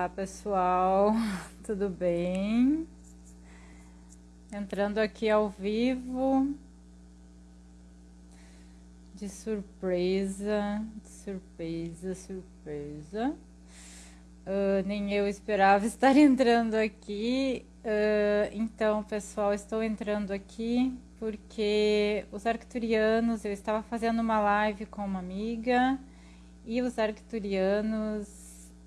Olá pessoal, tudo bem? Entrando aqui ao vivo, de surpresa, de surpresa, surpresa. Uh, nem eu esperava estar entrando aqui, uh, então pessoal, estou entrando aqui porque os arcturianos, eu estava fazendo uma live com uma amiga e os arcturianos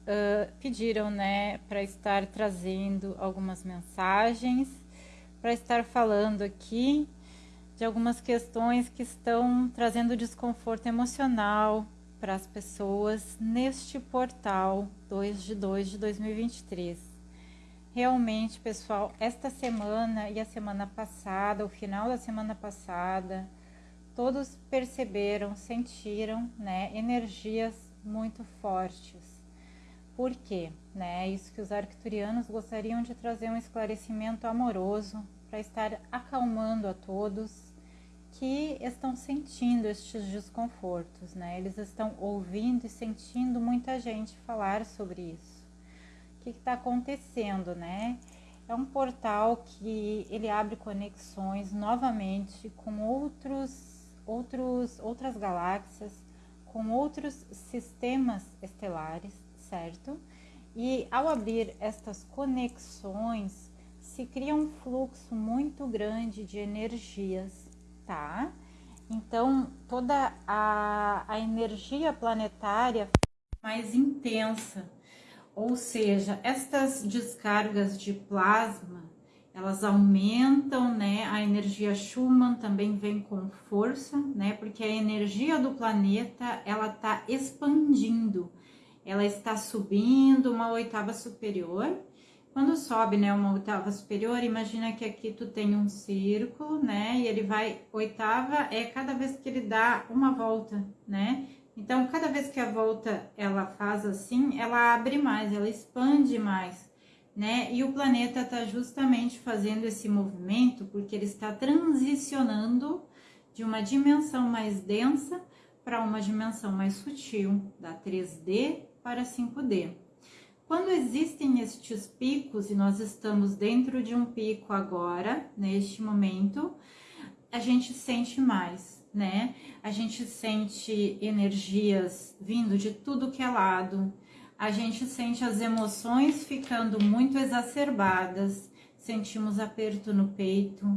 uh, pediram, né, para estar trazendo algumas mensagens, para estar falando aqui de algumas questões que estão trazendo desconforto emocional para as pessoas neste portal 2 de 2 de 2023. Realmente, pessoal, esta semana e a semana passada, o final da semana passada, todos perceberam, sentiram, né, energias muito fortes por quê? Né? É isso que os arcturianos gostariam de trazer um esclarecimento amoroso para estar acalmando a todos que estão sentindo estes desconfortos, né? Eles estão ouvindo e sentindo muita gente falar sobre isso. O que está acontecendo, né? É um portal que ele abre conexões novamente com outros, outros, outras galáxias, com outros sistemas estelares certo? E ao abrir estas conexões, se cria um fluxo muito grande de energias, tá? Então, toda a, a energia planetária mais intensa, ou seja, estas descargas de plasma, elas aumentam, né? A energia Schumann também vem com força, né? Porque a energia do planeta, ela tá expandindo ela está subindo uma oitava superior. Quando sobe, né, uma oitava superior, imagina que aqui tu tem um círculo, né, e ele vai, oitava é cada vez que ele dá uma volta, né, então cada vez que a volta ela faz assim, ela abre mais, ela expande mais, né, e o planeta está justamente fazendo esse movimento porque ele está transicionando de uma dimensão mais densa para uma dimensão mais sutil, da 3D para 5D. Quando existem estes picos, e nós estamos dentro de um pico agora, neste momento, a gente sente mais, né? A gente sente energias vindo de tudo que é lado, a gente sente as emoções ficando muito exacerbadas, sentimos aperto no peito,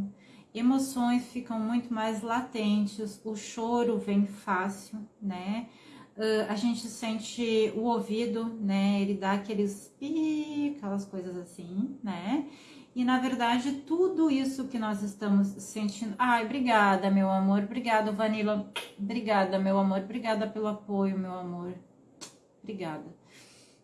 emoções ficam muito mais latentes, o choro vem fácil, né? Uh, a gente sente o ouvido, né? Ele dá aqueles pi, aquelas coisas assim, né? E na verdade, tudo isso que nós estamos sentindo. Ai, obrigada, meu amor. Obrigada, Vanilla. Obrigada, meu amor. Obrigada pelo apoio, meu amor. Obrigada.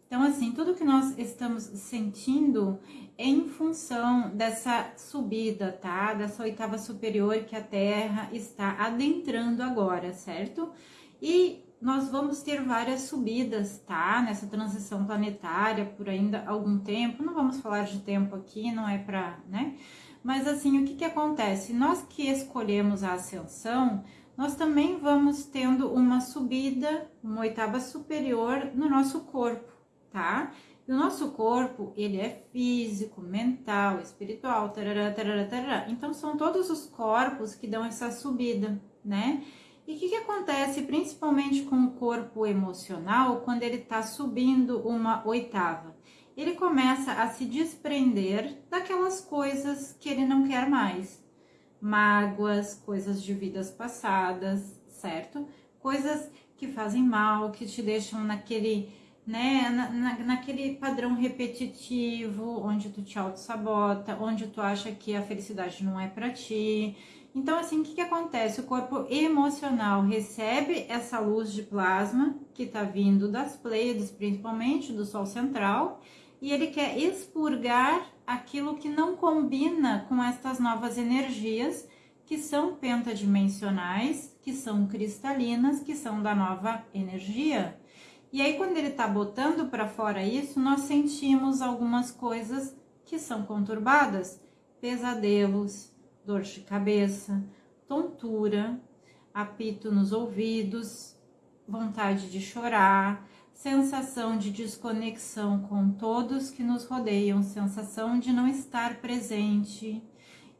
Então, assim, tudo que nós estamos sentindo é em função dessa subida, tá? Dessa oitava superior que a Terra está adentrando agora, certo? E nós vamos ter várias subidas, tá? Nessa transição planetária por ainda algum tempo. Não vamos falar de tempo aqui, não é para, né? Mas assim, o que que acontece? Nós que escolhemos a ascensão, nós também vamos tendo uma subida, uma oitava superior no nosso corpo, tá? E o nosso corpo, ele é físico, mental, espiritual, tarará, tarará, tarará. Então, são todos os corpos que dão essa subida, né? E o que, que acontece principalmente com o corpo emocional quando ele está subindo uma oitava? Ele começa a se desprender daquelas coisas que ele não quer mais. Mágoas, coisas de vidas passadas, certo? Coisas que fazem mal, que te deixam naquele, né, na, na, naquele padrão repetitivo, onde tu te auto-sabota, onde tu acha que a felicidade não é para ti, então, assim, o que, que acontece? O corpo emocional recebe essa luz de plasma que está vindo das Pleiades, principalmente do Sol central, e ele quer expurgar aquilo que não combina com estas novas energias que são pentadimensionais, que são cristalinas, que são da nova energia. E aí, quando ele está botando para fora isso, nós sentimos algumas coisas que são conturbadas, pesadelos, dor de cabeça, tontura, apito nos ouvidos, vontade de chorar, sensação de desconexão com todos que nos rodeiam, sensação de não estar presente.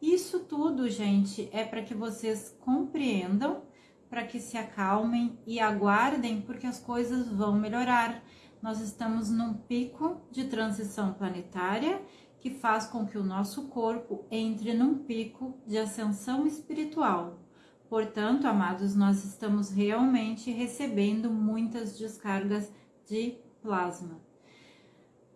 Isso tudo, gente, é para que vocês compreendam, para que se acalmem e aguardem, porque as coisas vão melhorar. Nós estamos num pico de transição planetária que faz com que o nosso corpo entre num pico de ascensão espiritual. Portanto, amados, nós estamos realmente recebendo muitas descargas de plasma.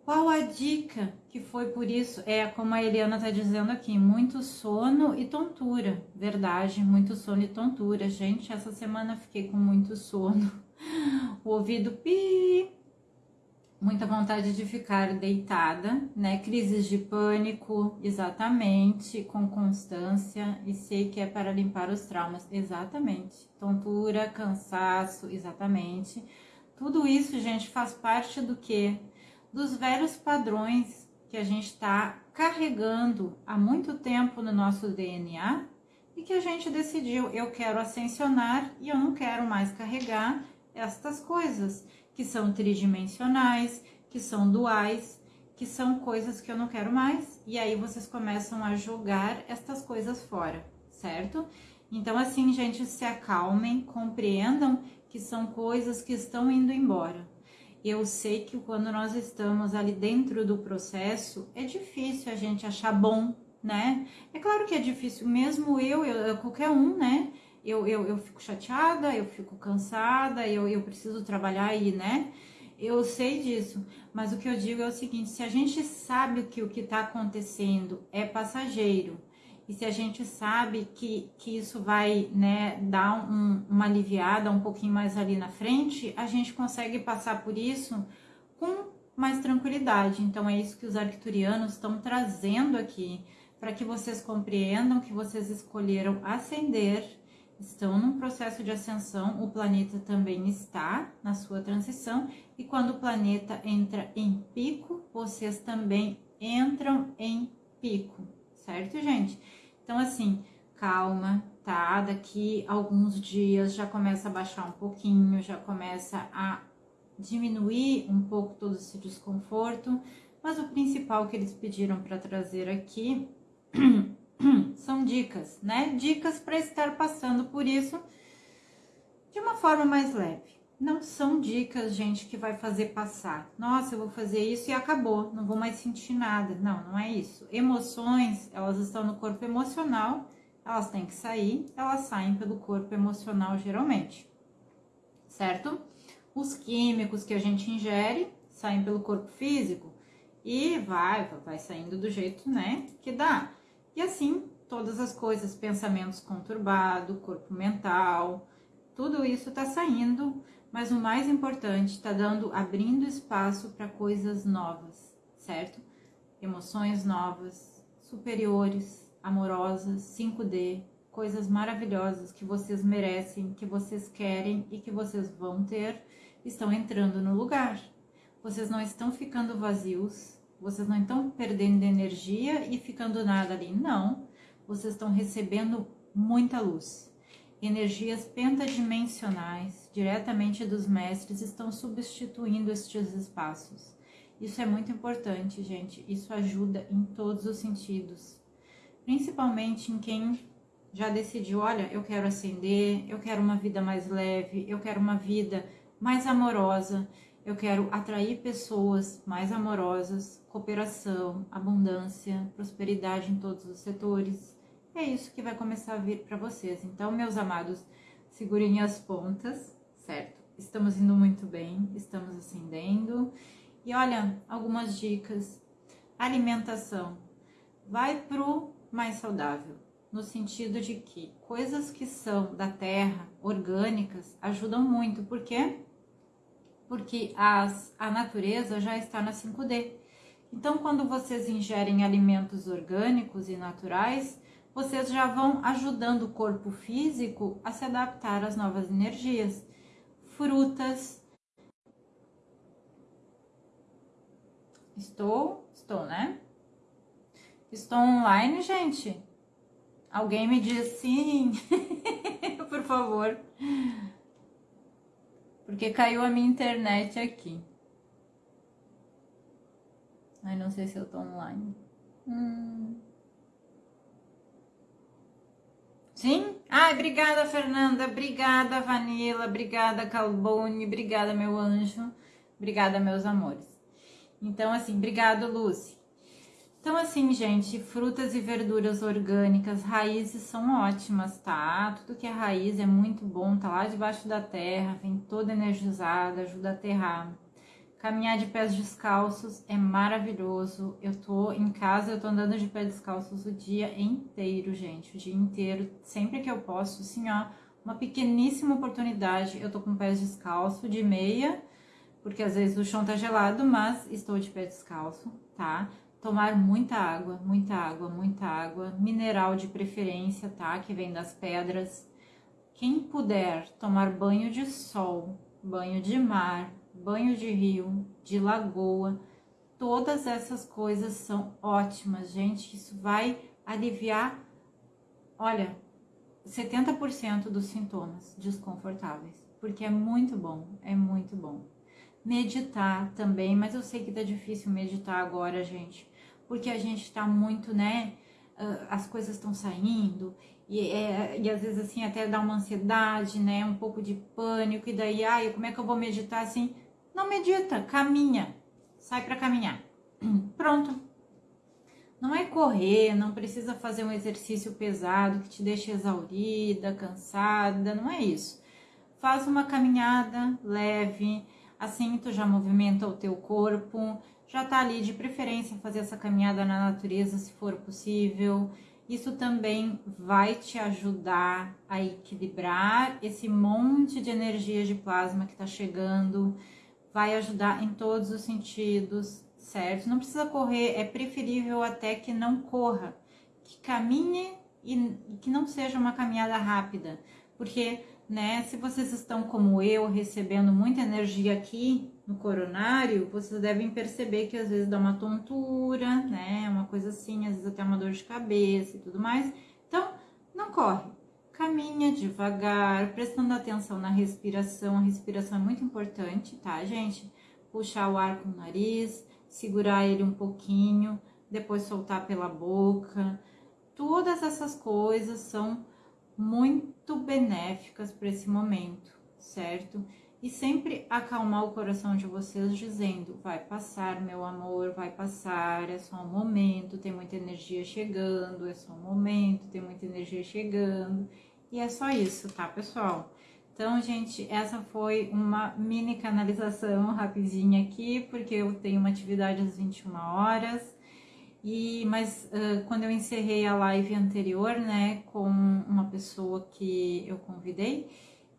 Qual a dica que foi por isso? É como a Eliana está dizendo aqui: muito sono e tontura. Verdade, muito sono e tontura. Gente, essa semana fiquei com muito sono. O ouvido pi, muita vontade de ficar deitada, né? Crises de pânico, exatamente, com constância, e sei que é para limpar os traumas, exatamente. Tontura, cansaço, exatamente. Tudo isso, gente, faz parte do que? Dos velhos padrões que a gente está carregando há muito tempo no nosso DNA e que a gente decidiu, eu quero ascensionar e eu não quero mais carregar estas coisas que são tridimensionais, que são duais, que são coisas que eu não quero mais, e aí vocês começam a jogar estas coisas fora, certo? Então, assim, gente, se acalmem, compreendam que são coisas que estão indo embora. Eu sei que quando nós estamos ali dentro do processo, é difícil a gente achar bom, né? É claro que é difícil, mesmo eu, eu qualquer um, né? Eu, eu, eu fico chateada, eu fico cansada, eu, eu preciso trabalhar aí, né? Eu sei disso, mas o que eu digo é o seguinte: se a gente sabe que o que está acontecendo é passageiro, e se a gente sabe que, que isso vai né, dar um, uma aliviada um pouquinho mais ali na frente, a gente consegue passar por isso com mais tranquilidade. Então, é isso que os arcturianos estão trazendo aqui, para que vocês compreendam que vocês escolheram ascender estão num processo de ascensão, o planeta também está na sua transição, e quando o planeta entra em pico, vocês também entram em pico, certo, gente? Então, assim, calma, tá? Daqui alguns dias já começa a baixar um pouquinho, já começa a diminuir um pouco todo esse desconforto, mas o principal que eles pediram para trazer aqui são dicas, né? Dicas para estar passando por isso de uma forma mais leve. Não são dicas, gente, que vai fazer passar. Nossa, eu vou fazer isso e acabou, não vou mais sentir nada. Não, não é isso. Emoções, elas estão no corpo emocional, elas têm que sair, elas saem pelo corpo emocional geralmente, certo? Os químicos que a gente ingere saem pelo corpo físico e vai, vai saindo do jeito, né, que dá. E assim, todas as coisas, pensamentos conturbados, corpo mental, tudo isso está saindo, mas o mais importante, está dando, abrindo espaço para coisas novas, certo? Emoções novas, superiores, amorosas, 5D, coisas maravilhosas que vocês merecem, que vocês querem e que vocês vão ter, estão entrando no lugar. Vocês não estão ficando vazios, vocês não estão perdendo energia e ficando nada ali. Não. Vocês estão recebendo muita luz. Energias pentadimensionais, diretamente dos mestres, estão substituindo estes espaços. Isso é muito importante, gente. Isso ajuda em todos os sentidos. Principalmente em quem já decidiu, olha, eu quero ascender, eu quero uma vida mais leve, eu quero uma vida mais amorosa, eu quero atrair pessoas mais amorosas, cooperação, abundância, prosperidade em todos os setores. É isso que vai começar a vir para vocês. Então, meus amados, segurem as pontas, certo? Estamos indo muito bem, estamos ascendendo. E olha, algumas dicas. Alimentação. Vai pro mais saudável, no sentido de que coisas que são da terra, orgânicas, ajudam muito. Por quê? Porque as, a natureza já está na 5D. Então, quando vocês ingerem alimentos orgânicos e naturais, vocês já vão ajudando o corpo físico a se adaptar às novas energias. Frutas. Estou? Estou, né? Estou online, gente? Alguém me diz sim, por favor. Porque caiu a minha internet aqui. Ai, não sei se eu tô online. Hum. Sim? Ai, obrigada, Fernanda. Obrigada, Vanilla. Obrigada, Calbone. Obrigada, meu anjo. Obrigada, meus amores. Então, assim, obrigado, Lucy. Então, assim, gente, frutas e verduras orgânicas, raízes são ótimas, tá? Tudo que é raiz é muito bom, tá lá debaixo da terra, vem toda energizada, ajuda a aterrar. Caminhar de pés descalços é maravilhoso. Eu tô em casa, eu tô andando de pés descalços o dia inteiro, gente, o dia inteiro, sempre que eu posso, assim, ó, uma pequeníssima oportunidade. Eu tô com pés descalço, de meia, porque às vezes o chão tá gelado, mas estou de pé descalço, tá? Tomar muita água, muita água, muita água, mineral de preferência, tá? Que vem das pedras. Quem puder tomar banho de sol, banho de mar, banho de rio, de lagoa, todas essas coisas são ótimas, gente. Isso vai aliviar, olha, 70% dos sintomas desconfortáveis, porque é muito bom, é muito bom. Meditar também, mas eu sei que tá difícil meditar agora, gente, porque a gente tá muito, né? As coisas estão saindo e, é, e às vezes assim até dá uma ansiedade, né? Um pouco de pânico, e daí, ai, como é que eu vou meditar assim? Não medita, caminha. Sai para caminhar. Pronto. Não é correr, não precisa fazer um exercício pesado que te deixe exaurida, cansada, não é isso. Faz uma caminhada leve, assim tu já movimenta o teu corpo, já tá ali de preferência fazer essa caminhada na natureza se for possível. Isso também vai te ajudar a equilibrar esse monte de energia de plasma que tá chegando vai ajudar em todos os sentidos, certo? Não precisa correr, é preferível até que não corra, que caminhe e que não seja uma caminhada rápida, porque, né, se vocês estão como eu, recebendo muita energia aqui no coronário, vocês devem perceber que às vezes dá uma tontura, né, uma coisa assim, às vezes até uma dor de cabeça e tudo mais. Então, não corre, Caminha devagar, prestando atenção na respiração. A respiração é muito importante, tá, gente? Puxar o ar com o nariz, segurar ele um pouquinho, depois soltar pela boca. Todas essas coisas são muito benéficas para esse momento, certo? E sempre acalmar o coração de vocês dizendo: vai passar, meu amor, vai passar, é só um momento, tem muita energia chegando, é só um momento, tem muita energia chegando. E é só isso, tá, pessoal? Então, gente, essa foi uma mini canalização rapidinha aqui, porque eu tenho uma atividade às 21 horas. E, mas uh, quando eu encerrei a live anterior, né, com uma pessoa que eu convidei,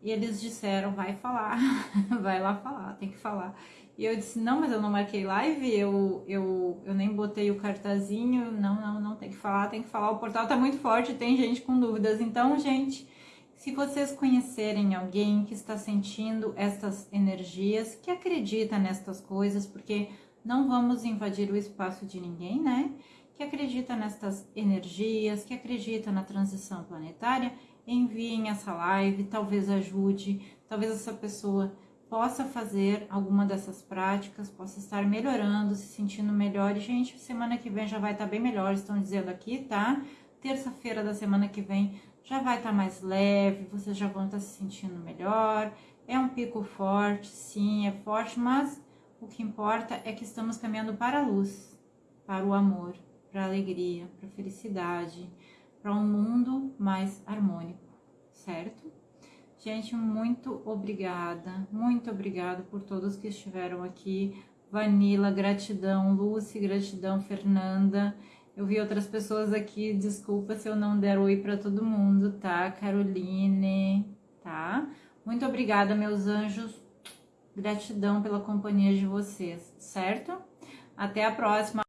eles disseram, vai falar, vai lá falar, tem que falar. E eu disse, não, mas eu não marquei live, eu, eu, eu nem botei o cartazinho, não, não, não, tem que falar, tem que falar, o portal tá muito forte, tem gente com dúvidas. Então, gente, se vocês conhecerem alguém que está sentindo estas energias, que acredita nestas coisas, porque não vamos invadir o espaço de ninguém, né? Que acredita nestas energias, que acredita na transição planetária, enviem essa live, talvez ajude, talvez essa pessoa possa fazer alguma dessas práticas, possa estar melhorando, se sentindo melhor. E, gente, semana que vem já vai estar bem melhor, estão dizendo aqui, tá? Terça-feira da semana que vem já vai estar mais leve, vocês já vão estar se sentindo melhor. É um pico forte, sim, é forte, mas o que importa é que estamos caminhando para a luz, para o amor, para a alegria, para a felicidade, para um mundo mais harmônico, certo? Gente, muito obrigada, muito obrigada por todos que estiveram aqui. Vanila, gratidão. Lucy, gratidão. Fernanda. Eu vi outras pessoas aqui, desculpa se eu não der oi para todo mundo, tá? Caroline, tá? Muito obrigada, meus anjos. Gratidão pela companhia de vocês, certo? Até a próxima.